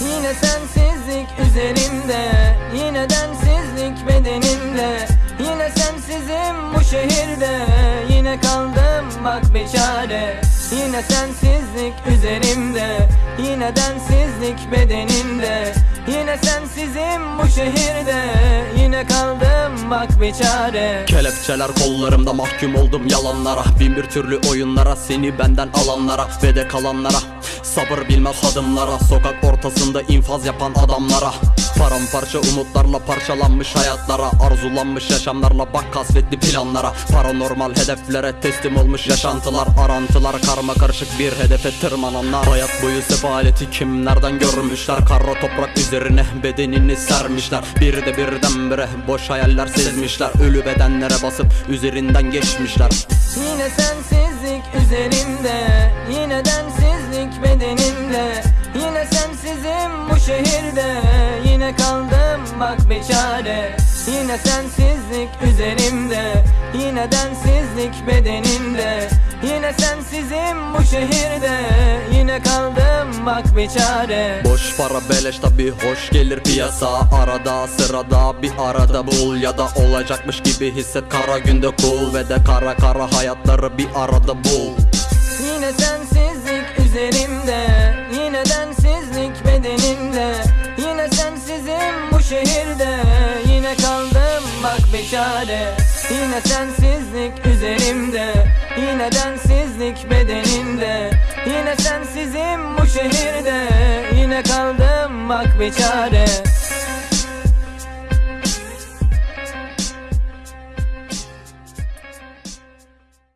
Yine sensizlik üzerimde Yine densizlik bedenimde. Yine sensizim bu şehirde Yine kaldım bak bir çare. Yine sensizlik üzerimde Yine densizlik bedenimde Yine sensizim bu şehirde. Yine kaldım bak bir çare. Kelepçeler kollarımda mahkum oldum yalanlara. Bin bir türlü oyunlara seni benden alanlara Ve de kalanlara. Sabır bilmez adımlara Sokak ortasında infaz yapan adamlara Paramparça umutlarla parçalanmış hayatlara Arzulanmış yaşamlarla bak kasvetli planlara. Paranormal hedeflere teslim olmuş yaşantılar Arantılar karma karışık bir hedefe tırmananlar. Hayat boyu sefaleti kimlerden görmüşler? Kara toprak üzerine bedenini sermişler. Bir de birdenbire boş hayaller sezmişler. Ölü bedenlere basıp üzerinden geçmişler. Yine sensizlik üzerimde Yine densizlik bedenimde. Yine sensizim bu şehirde bak bir çare Yine sensizlik üzerimde Yine densizlik bedenimde. Yine sensizim bu şehirde Yine kaldım bak bir çare. Boş para beleş tabi hoş gelir piyasa. Arada sırada bir arada bul Ya da olacakmış gibi hisset. Kara günde cool Ve de kara kara hayatları bir arada bul. Yine sensizlik üzerimde Yine densizlik Yine kaldım bak bir çare. Yine sensizlik üzerimde. Yine densizlik bedenimde. Yine sensizim bu şehirde. Yine kaldım bak bir çare